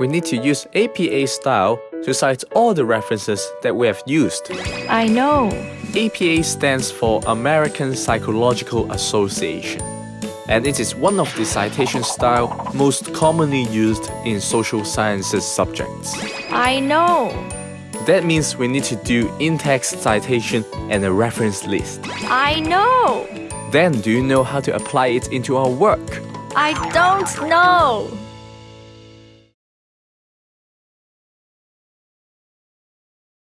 we need to use APA style to cite all the references that we have used. I know. APA stands for American Psychological Association, and it is one of the citation style most commonly used in social sciences subjects. I know. That means we need to do in-text citation and a reference list. I know. Then do you know how to apply it into our work? I don't know.